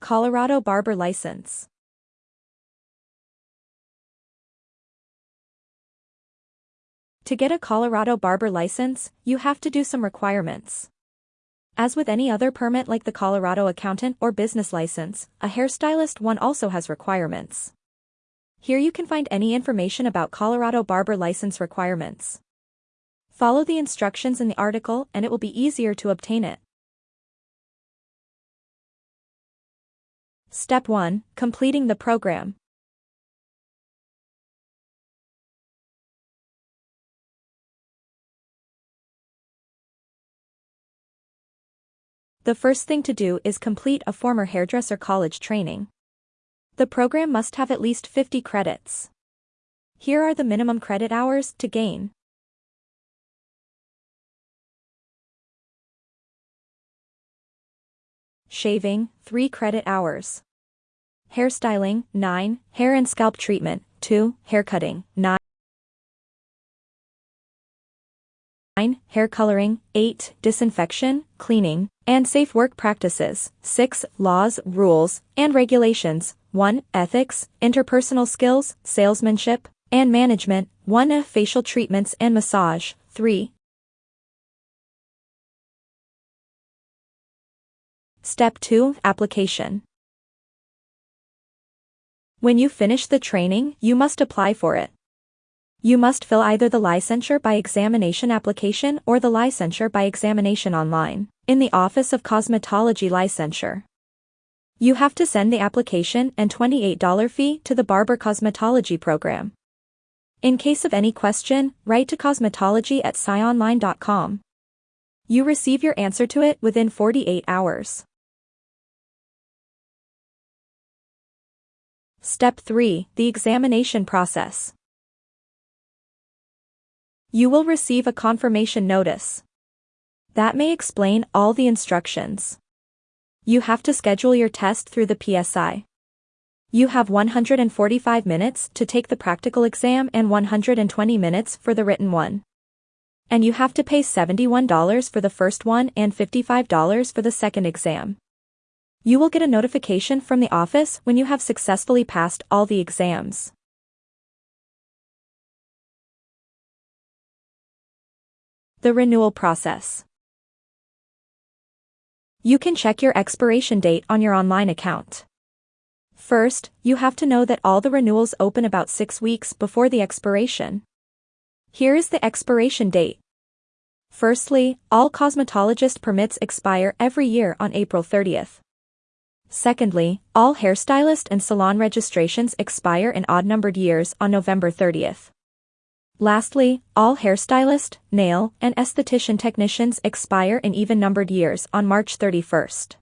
Colorado Barber License. To get a Colorado barber license, you have to do some requirements. As with any other permit like the Colorado accountant or business license, a hairstylist one also has requirements. Here you can find any information about Colorado barber license requirements. Follow the instructions in the article and it will be easier to obtain it. Step 1. Completing the program. The first thing to do is complete a former hairdresser college training. The program must have at least 50 credits. Here are the minimum credit hours to gain. Shaving, 3 credit hours. Hairstyling, 9, hair and scalp treatment, 2, haircutting, 9. 9. Hair coloring, 8. Disinfection, cleaning, and safe work practices, 6. Laws, rules, and regulations, 1. Ethics, interpersonal skills, salesmanship, and management, 1. Facial treatments and massage, 3. Step 2. Application. When you finish the training, you must apply for it. You must fill either the licensure by examination application or the licensure by examination online, in the Office of Cosmetology Licensure. You have to send the application and $28 fee to the Barber Cosmetology Program. In case of any question, write to cosmetology at scionline.com. You receive your answer to it within 48 hours. Step 3 The Examination Process. You will receive a confirmation notice. That may explain all the instructions. You have to schedule your test through the PSI. You have 145 minutes to take the practical exam and 120 minutes for the written one. And you have to pay $71 for the first one and $55 for the second exam. You will get a notification from the office when you have successfully passed all the exams. The renewal process. You can check your expiration date on your online account. First, you have to know that all the renewals open about six weeks before the expiration. Here is the expiration date. Firstly, all cosmetologist permits expire every year on April 30th. Secondly, all hairstylist and salon registrations expire in odd-numbered years on November 30th. Lastly, all hairstylist, nail, and esthetician technicians expire in even-numbered years on March 31st.